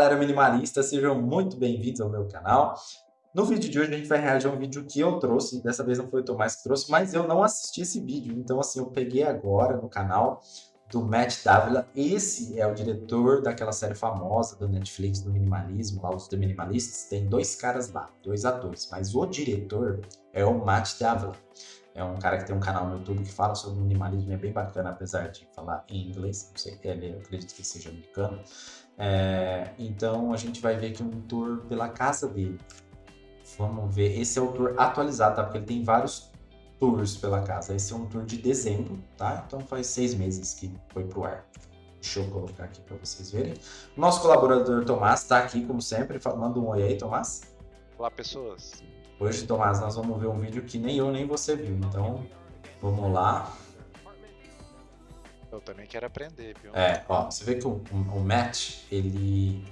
galera minimalista, sejam muito bem-vindos ao meu canal. No vídeo de hoje a gente vai reagir a um vídeo que eu trouxe, dessa vez não foi o Tomás que trouxe, mas eu não assisti esse vídeo, então assim, eu peguei agora no canal do Matt Davila, esse é o diretor daquela série famosa do Netflix do minimalismo, lá os The Minimalistas, tem dois caras lá, dois atores, mas o diretor é o Matt Davila. É um cara que tem um canal no YouTube que fala sobre minimalismo, é bem bacana, apesar de falar em inglês, não sei, ele, eu acredito que seja americano. É, então a gente vai ver aqui um tour pela casa dele. Vamos ver, esse é o tour atualizado, tá? Porque ele tem vários tours pela casa. Esse é um tour de dezembro, tá? Então faz seis meses que foi pro ar. Deixa eu colocar aqui para vocês verem. Nosso colaborador Tomás está aqui, como sempre. Manda um oi aí, Tomás. Olá, pessoas. Hoje, Tomás, nós vamos ver um vídeo que nem eu nem você viu. Então, vamos lá. Eu também quero aprender, viu? É, ó, você vê que o, o Matt, ele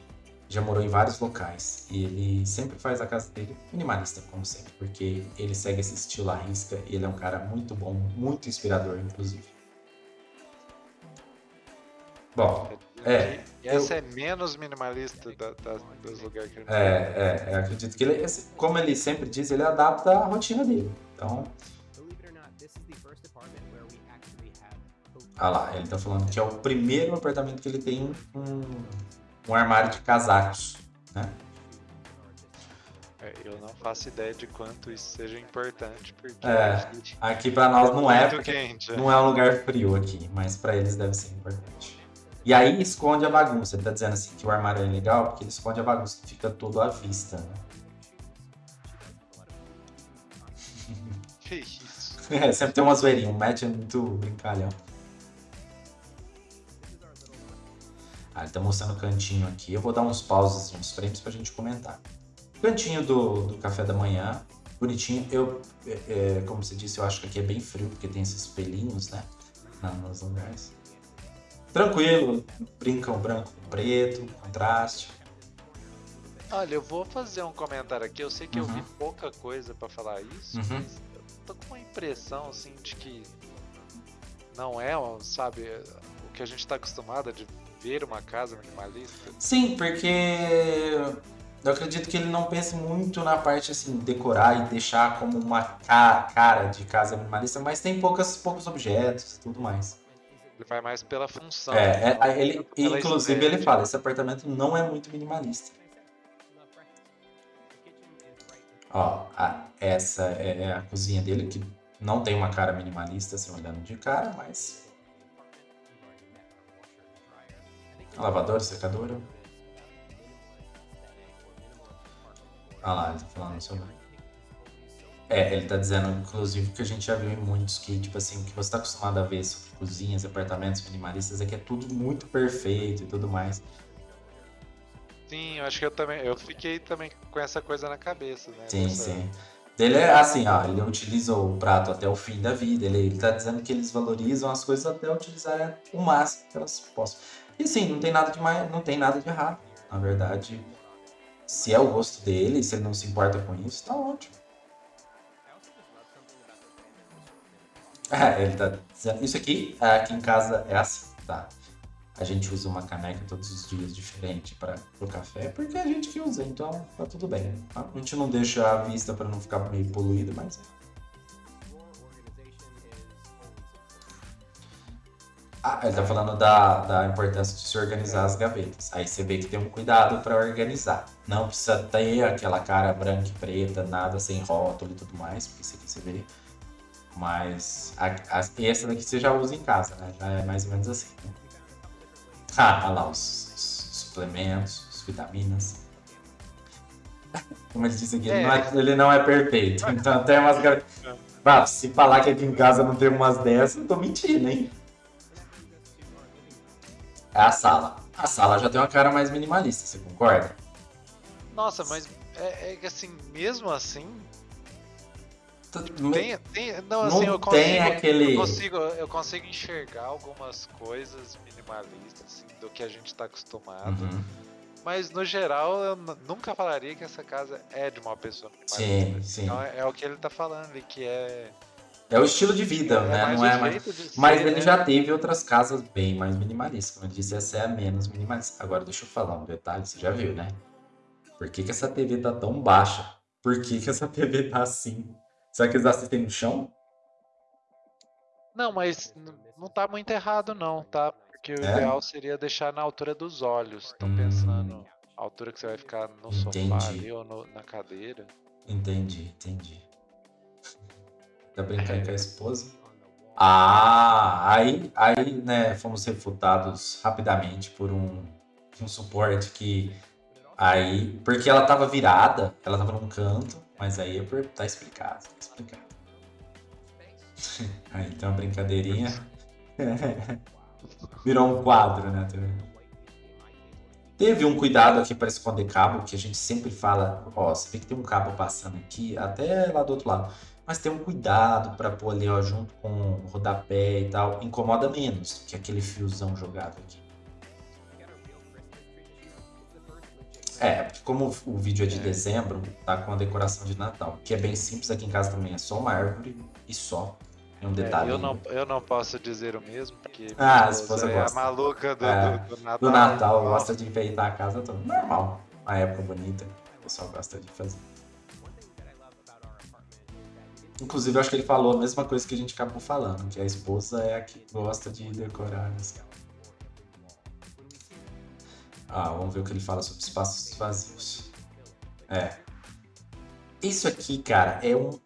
já morou em vários locais e ele sempre faz a casa dele minimalista, como sempre, porque ele segue esse estilo à risca e ele é um cara muito bom, muito inspirador, inclusive. Bom, é. E essa eu, é menos minimalista da, da, dos lugares que ele É, é, eu acredito que ele, como ele sempre diz, ele adapta a rotina dele. Então. Ah lá, ele tá falando que é o primeiro apartamento que ele tem um, um armário de casacos, né? É, eu não faço ideia de quanto isso seja importante, porque é, aqui para nós não é, quente, não é um lugar frio aqui, mas para eles deve ser importante. E aí esconde a bagunça. Ele tá dizendo assim que o armário é legal porque ele esconde a bagunça, fica tudo à vista, né? Que isso? É, sempre tem uma zoeirinha, o Matt é muito brincalhão. Ah, ele tá mostrando o cantinho aqui. Eu vou dar uns pauses, uns frames pra gente comentar. Cantinho do, do café da manhã, bonitinho. Eu, é, é como você disse, eu acho que aqui é bem frio, porque tem esses pelinhos, né? Nos lugares. Tranquilo, brincam branco com preto, contraste. Olha, eu vou fazer um comentário aqui. Eu sei que uhum. eu vi pouca coisa para falar isso, uhum. mas eu tô com uma impressão assim de que não é, sabe, o que a gente tá acostumado de ver uma casa minimalista. Sim, porque eu acredito que ele não pense muito na parte assim, decorar e deixar como uma cara de casa minimalista, mas tem poucas, poucos objetos e tudo mais. Ele vai mais pela função. É, é ele, inclusive ele fala, esse apartamento não é muito minimalista. Ó, a, essa é, é a cozinha dele, que não tem uma cara minimalista, assim, olhando de cara, mas... Lavadora, secadora. Olha lá, ele tá falando sobre... É, ele tá dizendo, inclusive, que a gente já viu em muitos que, tipo assim, que você tá acostumado a ver sobre cozinhas, apartamentos minimalistas, é que é tudo muito perfeito e tudo mais. Sim, eu acho que eu também, eu fiquei também com essa coisa na cabeça, né? Sim, sim. Ele é assim, ó, ele utiliza o prato até o fim da vida, ele, ele tá dizendo que eles valorizam as coisas até utilizar o máximo que elas possam. E sim, não tem nada de mais, não tem nada de errado. Na verdade, se é o gosto dele, se ele não se importa com isso, tá ótimo. É, ele tá dizendo. Isso aqui, aqui em casa é assim, tá? A gente usa uma caneca todos os dias diferente para o café, porque é a gente que usa, então tá tudo bem. A gente não deixa a vista para não ficar meio poluída, mas. Ah, ele tá falando da, da importância de se organizar as gavetas. Aí você vê que tem um cuidado para organizar. Não precisa ter aquela cara branca e preta, nada sem rótulo e tudo mais, porque isso aqui você vê mas a, a, essa daqui você já usa em casa, né? Já é mais ou menos assim. Né? Ah, olha lá os, os, suplementos, as vitaminas. Como ele disse aqui, é. Ele, não é, ele, não é, perfeito. Então tem umas. Ah, se falar que aqui em casa não tem umas dessas, eu tô mentindo, hein? É a sala. A sala já tem uma cara mais minimalista, você concorda? Nossa, mas é, é assim, mesmo assim, tem, tem, não, assim, não eu consigo, tem aquele. Eu consigo, eu consigo enxergar algumas coisas minimalistas assim, do que a gente está acostumado. Uhum. Mas no geral, eu nunca falaria que essa casa é de uma pessoa minimalista. Sim, sim. Então é, é, o que ele está falando ali, que é É o estilo de vida, é né? Não é mais. Mas ele né? já teve outras casas bem mais minimalistas. Como eu disse, essa é a menos minimalista. Agora, deixa eu falar um detalhe, você já viu, né? Por que, que essa TV tá tão baixa? Por que, que essa TV tá assim? Será que eles assistem no chão? Não, mas não tá muito errado, não, tá? Porque o é? ideal seria deixar na altura dos olhos. Tô hum. pensando a altura que você vai ficar no entendi. sofá ali ou no, na cadeira. Entendi, entendi. Tá brincando com a esposa? Ah, aí, aí, né, fomos refutados rapidamente por um, um suporte que aí, porque ela tava virada, ela tava num canto, mas aí é tá explicado, tá explicado. aí tem uma brincadeirinha. Virou um quadro, né? Teve um cuidado aqui para esconder cabo, que a gente sempre fala, ó, você vê que tem um cabo passando aqui, até lá do outro lado mas tem um cuidado para pôr ali ó, junto com o rodapé e tal, incomoda menos que aquele fiozão jogado aqui. É, porque como o vídeo é de dezembro, tá com a decoração de Natal, que é bem simples, aqui em casa também é só uma árvore e só. É um detalhe. É, eu, não, eu não posso dizer o mesmo, porque ah, a esposa é gosta. a maluca do, é, do, do Natal. Do Natal, gosta de enfeitar a casa toda. Normal, uma época bonita, o pessoal gosta de fazer. Inclusive, eu acho que ele falou a mesma coisa que a gente acabou falando, que a esposa é a que gosta de decorar. Assim. Ah, vamos ver o que ele fala sobre espaços vazios. É. Isso aqui, cara, é um.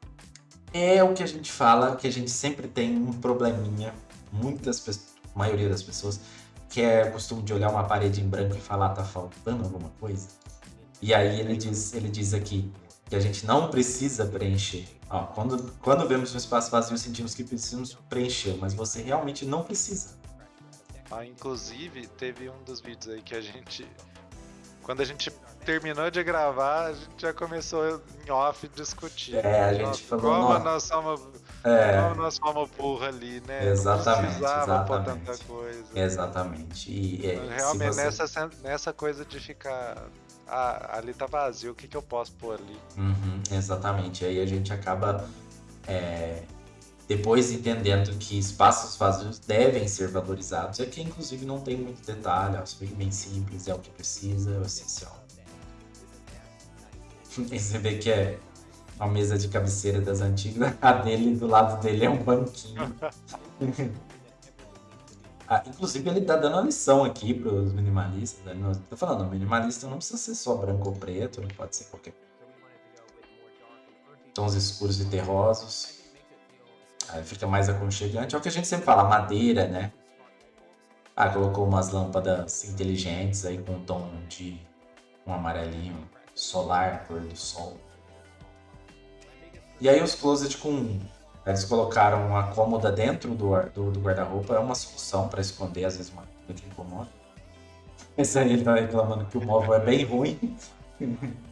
É o que a gente fala, que a gente sempre tem um probleminha, muitas pessoas, maioria das pessoas, que é costume de olhar uma parede em branco e falar, tá faltando alguma coisa. E aí ele diz, ele diz aqui que a gente não precisa preencher Ó, quando, quando vemos um espaço vazio, sentimos que precisamos preencher, mas você realmente não precisa. Ah, inclusive, teve um dos vídeos aí que a gente. Quando a gente terminou de gravar, a gente já começou em off discutir. É, a gente falou. Como nós somos. É. Como nós somos burra ali, né? Exatamente. Não exatamente. tanta coisa. Exatamente. E, é, Realmente, você... nessa, nessa coisa de ficar ah, ali tá vazio, o que, que eu posso pôr ali? Uhum, exatamente. Aí a gente acaba é, depois entendendo que espaços vazios devem ser valorizados. Aqui, inclusive, não tem muito detalhe, ó, fica bem simples, é o que precisa, é o essencial. E você vê que é uma mesa de cabeceira das antigas, a dele, do lado dele é um banquinho. Ah, inclusive, ele tá dando uma lição aqui para os minimalistas. Né? Tô falando, minimalista não precisa ser só branco ou preto, não pode ser qualquer. Tons escuros e terrosos. Aí fica mais aconchegante. É o que a gente sempre fala, madeira, né? Ah, colocou umas lâmpadas inteligentes aí com um tom de um amarelinho solar, cor do sol. E aí os closet com eles colocaram uma cômoda dentro do, do, do guarda-roupa, é uma solução para esconder, às vezes, uma coisa que incomoda. Esse aí ele tá reclamando que o móvel é bem ruim.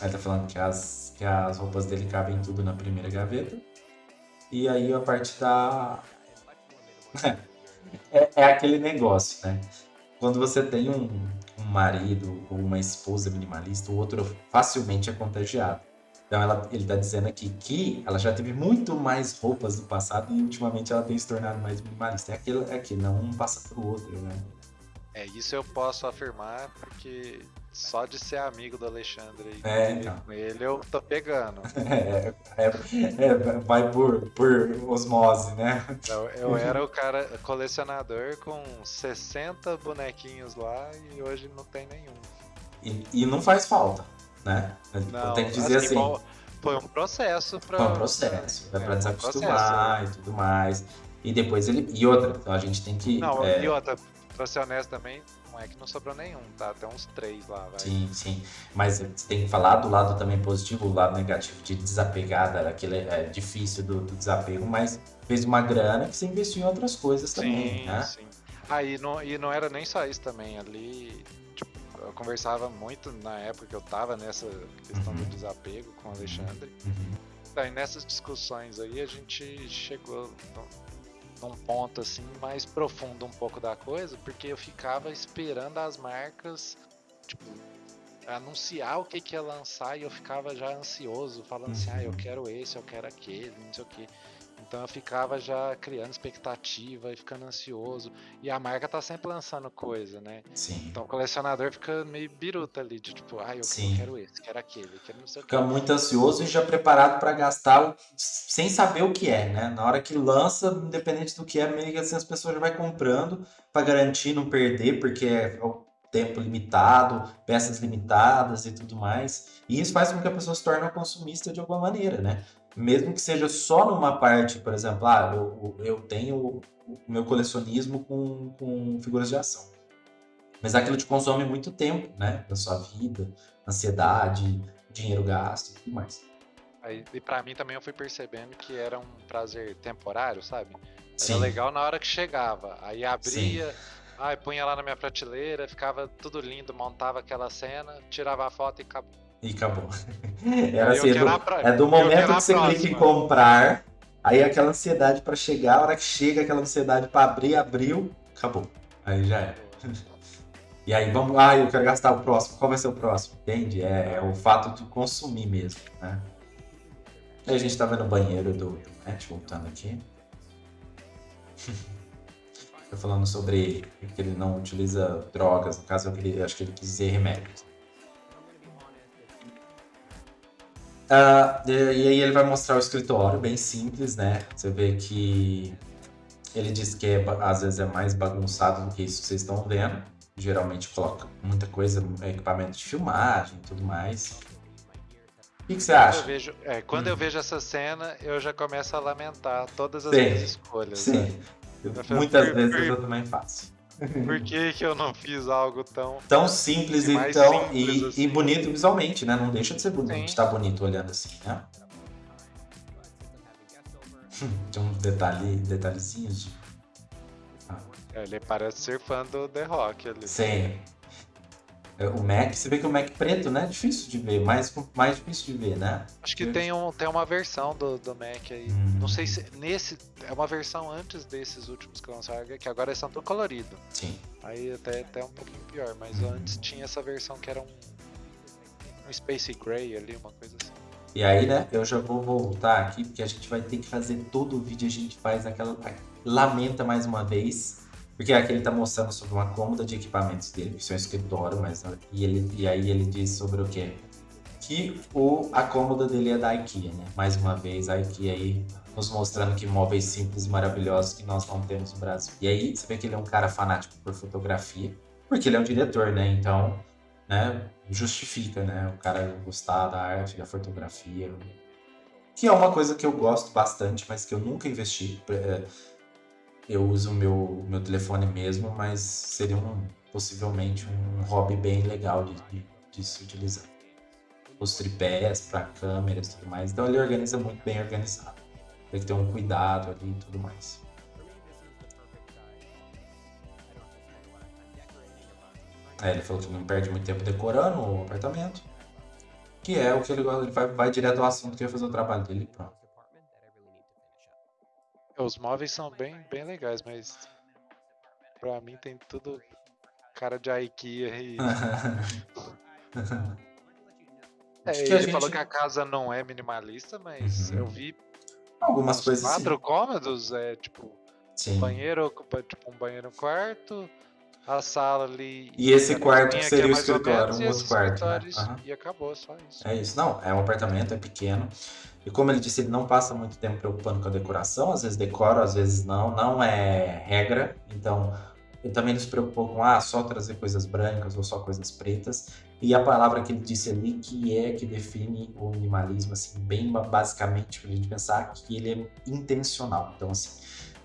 Ele tá falando que as, que as roupas dele cabem tudo na primeira gaveta. E aí a parte da. é, é aquele negócio, né? Quando você tem um, um marido ou uma esposa minimalista, o outro facilmente é contagiado. Então ela, ele está dizendo aqui que ela já teve muito mais roupas no passado e ultimamente ela tem se tornado mais minimalista. É aquilo, é aquilo não um passa pro outro, né? É, isso eu posso afirmar porque só de ser amigo do Alexandre e é, então. com ele eu tô pegando. É, é, é, vai por, por osmose, né? Eu, eu era o cara colecionador com 60 bonequinhos lá e hoje não tem nenhum. E, e não faz falta, né? Não, Tem que dizer assim. assim foi um processo para. Foi um processo, é, pra desacostumar um e tudo mais. E depois ele. E outra, então a gente tem que. Não, é... e outra, pra ser honesto também, não é que não sobrou nenhum, tá? Até uns três lá, vai. Sim, sim. Mas você tem que falar do lado também positivo, o lado negativo de desapegar, aquele é difícil do, do, desapego, mas fez uma grana que você investiu em outras coisas também, sim, né? Sim. Ah, e não, e não era nem só isso também, ali tipo, eu conversava muito na época que eu tava nessa questão uhum. do desapego com o Alexandre. Uhum. Daí nessas discussões aí a gente chegou num ponto assim mais profundo um pouco da coisa, porque eu ficava esperando as marcas, tipo, anunciar o que, que ia lançar e eu ficava já ansioso, falando assim, ah, eu uhum. quero esse, eu quero aquele, não sei o que. Então eu ficava já criando expectativa e ficando ansioso. E a marca tá sempre lançando coisa, né? Sim. Então o colecionador fica meio biruta ali, de tipo, ah, eu Sim. quero esse, quero aquele, quero não sei o que. Fica muito ansioso e já preparado para gastar sem saber o que é, né? Na hora que lança, independente do que é, meio que assim as pessoas já vai comprando para garantir não perder, porque é tempo limitado, peças limitadas e tudo mais. E isso faz com que a pessoa se torne uma consumista de alguma maneira, né? Mesmo que seja só numa parte, por exemplo, ah, eu, eu tenho o meu colecionismo com, com figuras de ação. Mas aquilo te consome muito tempo, né? Da sua vida, ansiedade, dinheiro gasto e tudo mais. Aí, e para mim também eu fui percebendo que era um prazer temporário, sabe? Era Sim. legal na hora que chegava. Aí abria, aí punha lá na minha prateleira, ficava tudo lindo, montava aquela cena, tirava a foto e acabou. E acabou. Era assim, é do, pra... é do momento que você clica em comprar, aí aquela ansiedade para chegar, a hora que chega aquela ansiedade para abrir, abriu, acabou. Aí já era. E aí vamos, ah, eu quero gastar o próximo. Qual vai ser o próximo? Entende? É, é o fato de consumir mesmo, né? Aí a gente tá vendo o banheiro do, Matt, voltando aqui. Tô falando sobre que ele não utiliza drogas, no caso eu acho que ele quis dizer remédios. Uh, e, aí ele vai mostrar o escritório, bem simples, né? Você vê que ele diz que é, às vezes é mais bagunçado do que isso que vocês estão vendo. Geralmente coloca muita coisa, equipamento de filmagem e tudo mais. O que, que você acha? Eu vejo, é, quando hum. eu vejo essa cena, eu já começo a lamentar todas as sim, minhas escolhas. Sim. Né? Muitas vezes eu também faço. Por que, que eu não fiz algo tão. Tão simples e, tão, simples e, assim. e, bonito visualmente, né? Não deixa de ser bonito, estar tá bonito olhando assim, né? Tem uns detalhe, detalhezinhos de. Ah. Ele parece ser fã do The Rock ali. Sim. É, o Mac, você vê que o Mac preto, né? Difícil de ver, mais, mais difícil de ver, né? Acho que tem, um, tem uma versão do, do Mac aí. Hum. Não sei se nesse. É uma versão antes desses últimos que lançaram, que agora são tão colorido. Sim. Aí até, até um pouquinho pior, mas hum. antes tinha essa versão que era um. Um Space Gray ali, uma coisa assim. E aí, né, eu já vou voltar aqui, porque a gente vai ter que fazer todo o vídeo, a gente faz aquela. Lamenta mais uma vez porque aqui ele está mostrando sobre uma cômoda de equipamentos dele, que é um escritório, mas e, ele, e aí ele diz sobre o quê? Que o, a cômoda dele é da IKEA, né? Mais uma vez, a IKEA aí nos mostrando que móveis simples e maravilhosos que nós não temos no Brasil. E aí você vê que ele é um cara fanático por fotografia, porque ele é um diretor, né? Então, né, justifica, né? O cara gostar da arte, da fotografia, que é uma coisa que eu gosto bastante, mas que eu nunca investi. Eu uso o meu, meu telefone mesmo, mas seria um, possivelmente um hobby bem legal de, de, de se utilizar. Os tripés para câmeras e tudo mais. Então ele organiza muito bem organizado. Tem que ter um cuidado ali e tudo mais. É, ele falou que não perde muito tempo decorando o apartamento. Que é o que ele, ele vai, vai direto ao assunto que vai fazer o trabalho dele pronto. Os móveis são bem, bem legais, mas pra mim tem tudo cara de IKEA e. é, ele gente... falou que a casa não é minimalista, mas uhum. eu vi algumas coisas. Quatro sim. cômodos, é tipo Sim. banheiro, tipo um banheiro quarto, a sala ali. E esse quarto que seria o escritório, um outro quarto. Né? Uhum. E acabou, só isso. É isso. Não, é um apartamento, é pequeno. E como ele disse, ele não passa muito tempo preocupando com a decoração, às vezes decora, às vezes não, não é regra. Então, ele também não se preocupou com ah, só trazer coisas brancas ou só coisas pretas. E a palavra que ele disse ali que é que define o minimalismo, assim, bem basicamente, para a gente pensar que ele é intencional. Então, assim,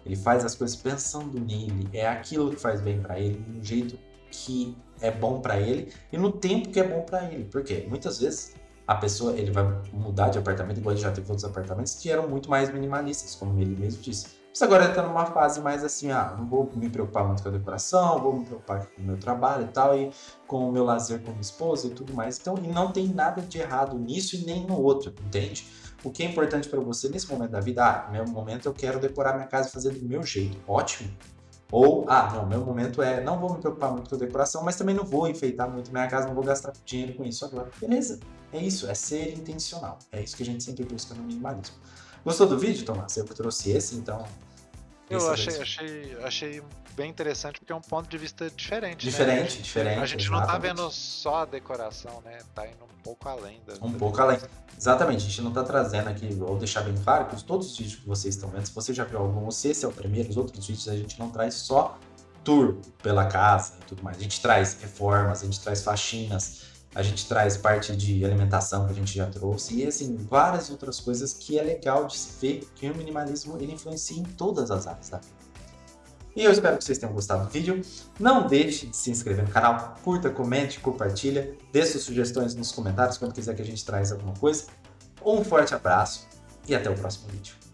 ele faz as coisas pensando nele, é aquilo que faz bem para ele, de um jeito que é bom para ele e no tempo que é bom para ele. Por quê? Muitas vezes a pessoa ele vai mudar de apartamento, igual ele já teve outros apartamentos que eram muito mais minimalistas, como ele mesmo disse. Mas agora ele está numa fase mais assim, ah, não vou me preocupar muito com a decoração, vou me preocupar com o meu trabalho e tal, e com o meu lazer com esposa e tudo mais. Então, e não tem nada de errado nisso e nem no outro, entende? O que é importante para você nesse momento da vida? Ah, meu momento eu quero decorar minha casa e fazer do meu jeito. Ótimo. Ou, ah, não, meu momento é, não vou me preocupar muito com decoração, mas também não vou enfeitar muito minha casa, não vou gastar dinheiro com isso agora. Beleza, é isso, é ser intencional. É isso que a gente sempre busca no minimalismo. Gostou do vídeo, Tomás? Eu trouxe esse, então eu achei, achei, achei bem interessante porque é um ponto de vista diferente. Né? Diferente, né? diferente. A gente exatamente. não tá vendo só a decoração, né? Tá indo um pouco além da. Um pouco além. Exatamente, a gente não tá trazendo aqui, vou deixar bem claro que todos os vídeos que vocês estão vendo, se você já viu algum, se esse é o primeiro, os outros vídeos a gente não traz só tour pela casa e tudo mais. A gente traz reformas, a gente traz faxinas, a gente traz parte de alimentação que a gente já trouxe e assim, várias outras coisas que é legal de se ver que o minimalismo ele influencia em todas as áreas da vida. E eu espero que vocês tenham gostado do vídeo. Não deixe de se inscrever no canal, curta, comente, compartilha, dê suas sugestões nos comentários quando quiser que a gente traz alguma coisa. Um forte abraço e até o próximo vídeo.